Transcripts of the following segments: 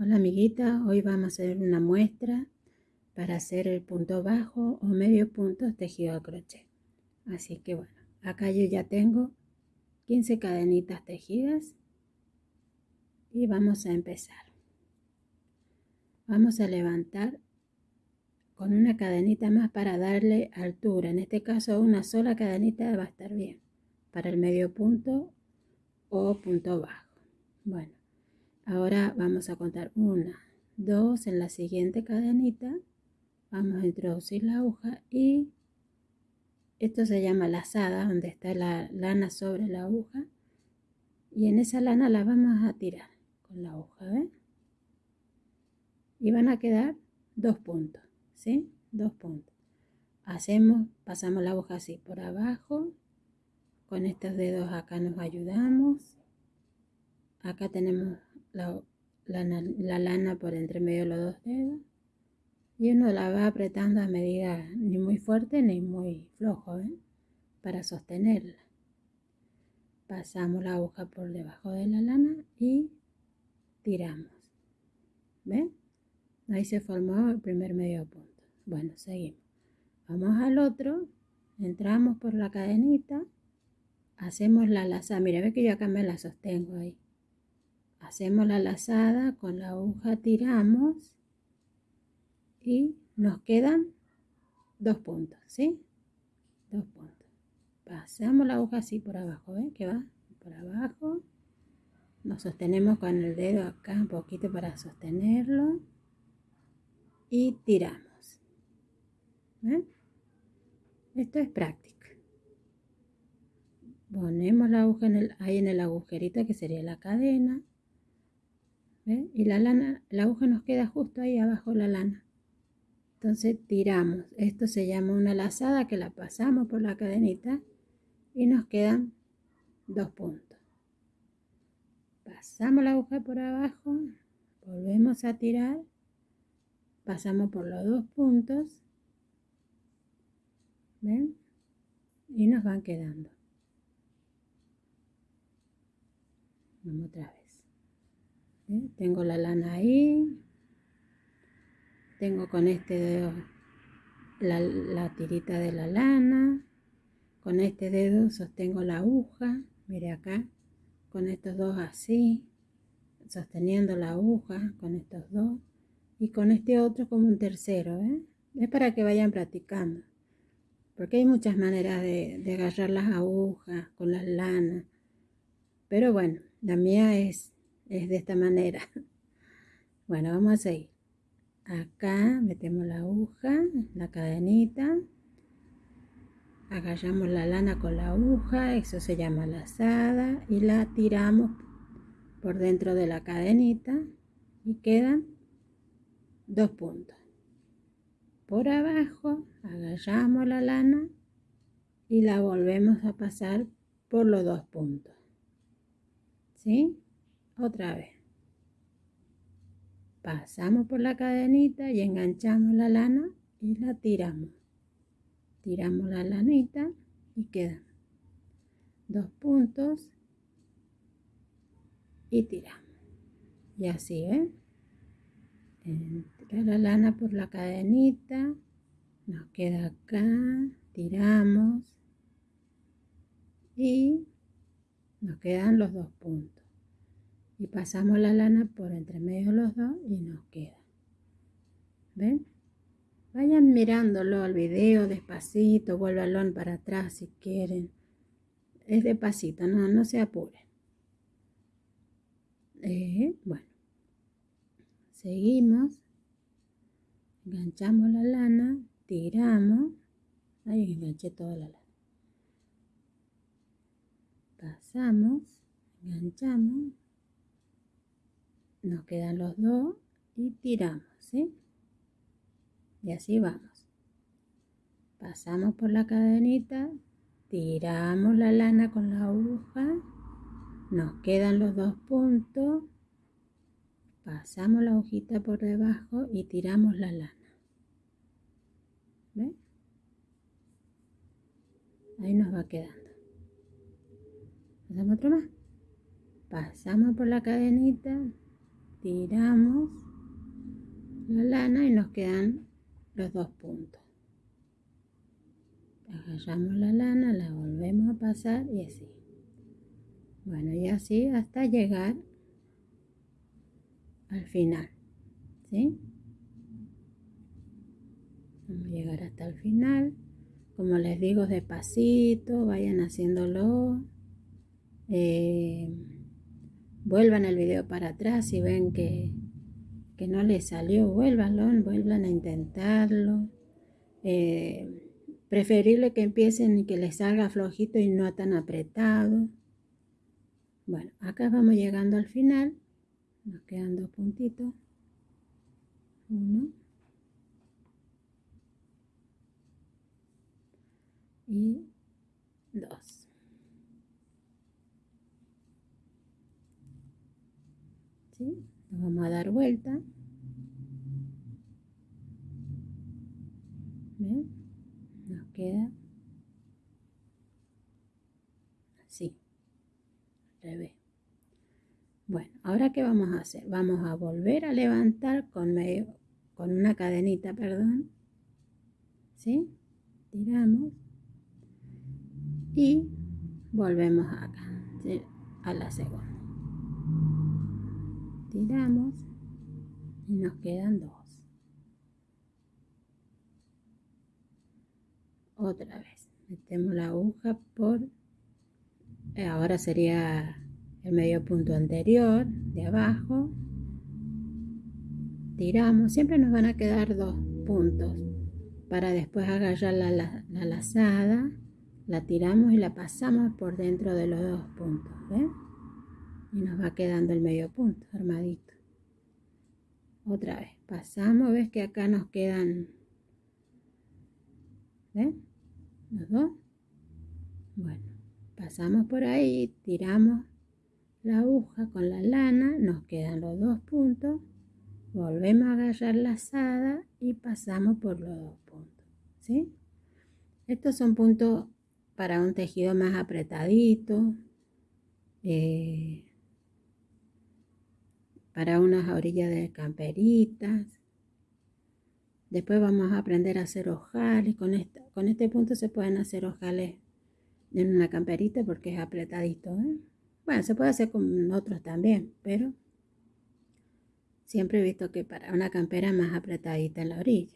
Hola amiguita, hoy vamos a hacer una muestra para hacer el punto bajo o medio punto tejido a crochet. Así que bueno, acá yo ya tengo 15 cadenitas tejidas y vamos a empezar. Vamos a levantar con una cadenita más para darle altura. En este caso una sola cadenita va a estar bien para el medio punto o punto bajo. Bueno, Ahora vamos a contar una, dos en la siguiente cadenita. Vamos a introducir la aguja y esto se llama lazada, donde está la lana sobre la aguja. Y en esa lana la vamos a tirar con la aguja, ¿ven? Y van a quedar dos puntos, ¿sí? Dos puntos. Hacemos, pasamos la aguja así por abajo. Con estos dedos acá nos ayudamos. Acá tenemos la, lana por entre medio de los dos dedos y uno la va apretando a medida ni muy fuerte ni muy flojo ¿eh? para sostenerla. Pasamos la aguja por debajo de la lana y tiramos. ¿Ven? Ahí se formó el primer medio punto. Bueno, seguimos. Vamos al otro, entramos por la cadenita, hacemos la lazada. Mira, ve que yo acá me la sostengo ahí hacemos la lazada con la aguja tiramos y nos quedan dos puntos ¿sí? dos puntos pasamos la aguja así por abajo ¿ven? que va por abajo nos sostenemos con el dedo acá un poquito para sostenerlo y tiramos ¿ven? esto es práctica ponemos la aguja ahí en el agujerito que sería la cadena y la lana, la aguja nos queda justo ahí abajo la lana. Entonces tiramos. Esto se llama una lazada que la pasamos por la cadenita y nos quedan dos puntos. Pasamos la aguja por abajo, volvemos a tirar, pasamos por los dos puntos, ¿ven? Y nos van quedando. Vamos otra vez. Tengo la lana ahí. Tengo con este dedo la, tirita de la lana. Con este dedo sostengo la aguja. Mire acá. Con estos dos así. Sosteniendo la aguja con estos dos. Y con este otro como un tercero. Es para que vayan practicando. Porque hay muchas maneras de, de agarrar las agujas con las lanas. Pero bueno, la mía es es de esta manera. Bueno, vamos a seguir. Acá metemos la aguja, la cadenita, agarramos la lana con la aguja, eso se llama lazada, y la tiramos por dentro de la cadenita y quedan dos puntos. Por abajo agarramos la lana y la volvemos a pasar por los dos puntos. ¿Sí? Otra vez. Pasamos por la cadenita y enganchamos la lana y la tiramos. Tiramos la lanita y quedan dos puntos y tiramos. Y así ¿ven? entra la lana por la cadenita nos queda acá tiramos y nos quedan los dos puntos y pasamos la lana por entre medio los dos y nos queda. ¿Ven? Vayan mirándolo al video despacito, vuélvanlo para atrás si quieren. Es despacito, no, no se apuren. Eh, bueno, seguimos, enganchamos la lana, tiramos, ahí enganché toda la lana. Pasamos, enganchamos, nos quedan los dos y tiramos, ¿sí? Y así vamos. Pasamos por la cadenita, tiramos la lana con la aguja, nos quedan los dos puntos, pasamos la hojita por debajo y tiramos la lana. ¿Ven? Ahí nos va quedando. Pasamos otro más. Pasamos por la cadenita, tiramos la lana y nos quedan los dos puntos. Agarramos la lana, la volvemos a pasar y así. Bueno, y así hasta llegar al final. ¿Sí? Vamos a llegar hasta el final. Como les digo, despacito, vayan haciéndolo. Eh, vuelvan el video para atrás si ven que, que no les salió, vuélvanlo, vuelvan a intentarlo. Eh, preferible que empiecen y que les salga flojito y no tan apretado. Bueno, acá vamos llegando al final. Nos quedan dos puntitos. Uno. Y dos. ¿Sí? Nos vamos a dar vuelta. ¿Ven? Nos queda así. Bueno, ahora qué vamos a hacer? Vamos a volver a levantar con medio, con una cadenita, perdón. ¿Sí? Tiramos y volvemos acá, a la segunda. Tiramos y nos quedan dos. Otra vez, metemos la aguja por eh, ahora sería el medio punto anterior de abajo tiramos siempre nos van a quedar dos puntos para después agarrar la, la, lazada la tiramos y la pasamos por dentro de los dos puntos ¿ven? Y nos va quedando el medio punto armadito. Otra vez pasamos ves que acá nos quedan los dos. Bueno pasamos por ahí, tiramos la aguja con la lana, nos quedan los dos puntos, volvemos a agarrar la asada y pasamos por los dos puntos, ¿sí? Estos son puntos para un tejido más apretadito, eh, para unas orillas de camperitas. Después vamos a aprender a hacer ojales, con, con este punto se pueden hacer ojales en una camperita porque es apretadito. ¿eh? Bueno, se puede hacer con otros también, pero siempre he visto que para una campera más apretadita en la orilla.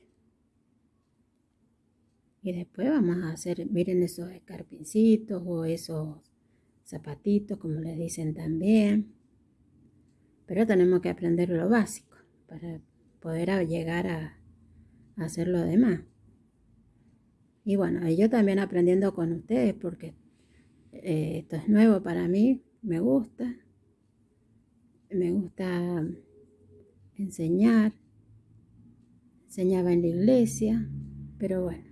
Y después vamos a hacer, miren esos escarpincitos o esos zapatitos, como les dicen también. Pero tenemos que aprender lo básico para poder llegar a hacer lo demás. Y bueno, yo también aprendiendo con ustedes porque eh, esto es nuevo para mí, me gusta. Me gusta enseñar. Enseñaba en la iglesia, pero bueno.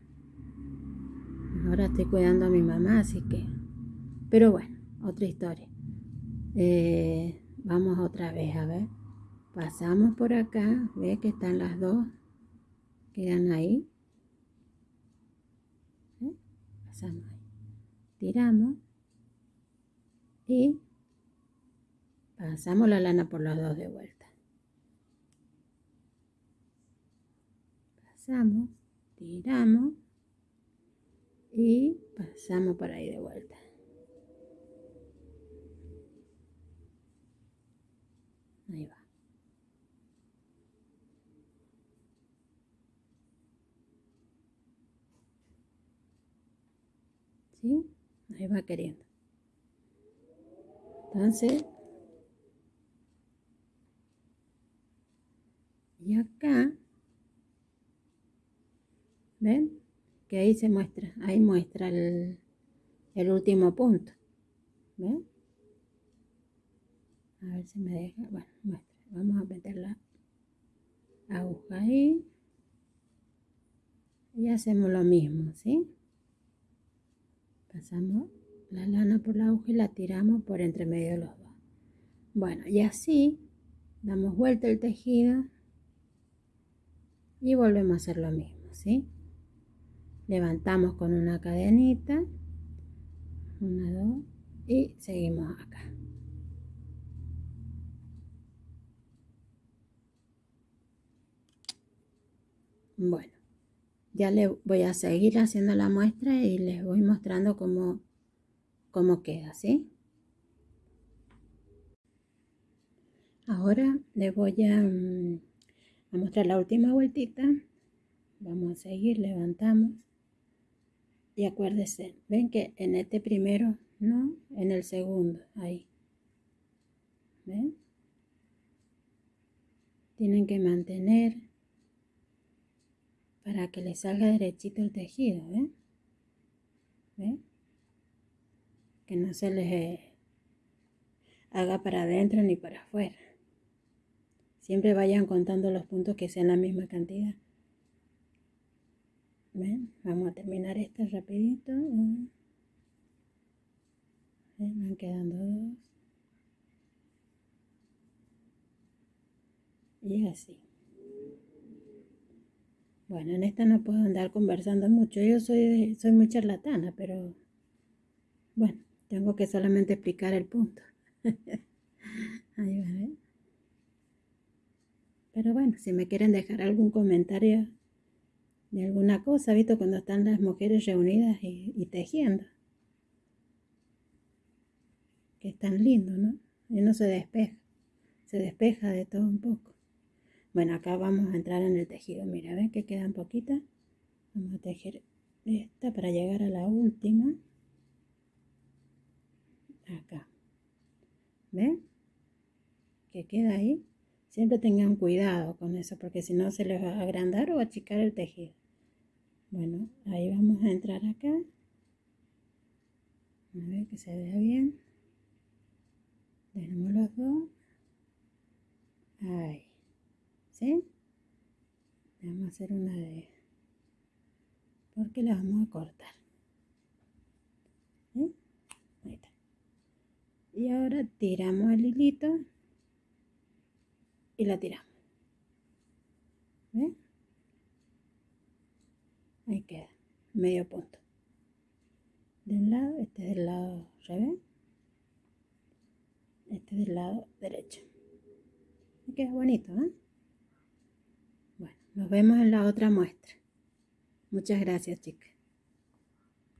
Ahora estoy cuidando a mi mamá, así que... Pero bueno, otra historia. Eh, vamos otra vez, a ver. Pasamos por acá, ve que están las dos. Quedan ahí. Tiramos y pasamos la lana por los dos de vuelta. Pasamos, tiramos y pasamos por ahí de vuelta. Ahí va. ¿sí? Ahí va queriendo. Entonces, y acá, ¿ven? Que ahí se muestra, ahí muestra el, el último punto. ¿Ven? A ver si me deja, bueno, muestra. Vamos a meter la aguja ahí. Y hacemos lo mismo, ¿sí? pasamos la lana por la aguja y la tiramos por entre medio de los dos bueno y así damos vuelta el tejido y volvemos a hacer lo mismo ¿sí? levantamos con una cadenita una dos y seguimos acá Bueno, ya le voy a seguir haciendo la muestra y les voy mostrando cómo, cómo queda, ¿sí? Ahora les voy a, mm, a mostrar la última vueltita. Vamos a seguir, levantamos. Y acuérdense, ven que en este primero, no, en el segundo, ahí. ¿Ven? Tienen que mantener para que le salga derechito el tejido, ¿ven? ¿Ven? Que no se les haga para adentro ni para afuera. Siempre vayan contando los puntos que sean la misma cantidad. ¿Ven? Vamos a terminar esta rapidito. ¿Ven? Van quedando dos. Y así. Bueno, en esta no puedo andar conversando mucho. Yo soy, soy muy charlatana, pero bueno, tengo que solamente explicar el punto. Ahí va, ¿eh? Pero bueno, si me quieren dejar algún comentario de alguna cosa, visto cuando están las mujeres reunidas y, tejiendo. Que es tan lindo, ¿no? Y no se despeja, se despeja de todo un poco. Bueno, acá vamos a entrar en el tejido. Mira, ven que quedan poquitas. Vamos a tejer esta para llegar a la última. Acá. ¿Ven? Que queda ahí. Siempre tengan cuidado con eso porque si no se les va a agrandar o achicar el tejido. Bueno, ahí vamos a entrar acá. A ver que se vea bien. Tenemos los dos. Ahí. Vamos a hacer una de... Porque la vamos a cortar. Ahí está. Y ahora tiramos el hilito y la tiramos. ¿Ven? Ahí queda, medio punto. De un lado, este del lado revés. Este del lado derecho. Y queda bonito, ¿eh? Nos vemos en la otra muestra. Muchas gracias, chicas.